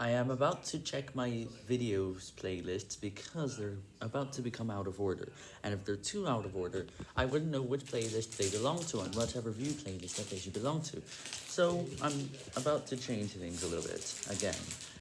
I am about to check my videos playlists because they're about to become out of order, and if they're too out of order, I wouldn't know which playlist they belong to and whatever view playlist that they should belong to. So I'm about to change things a little bit, again.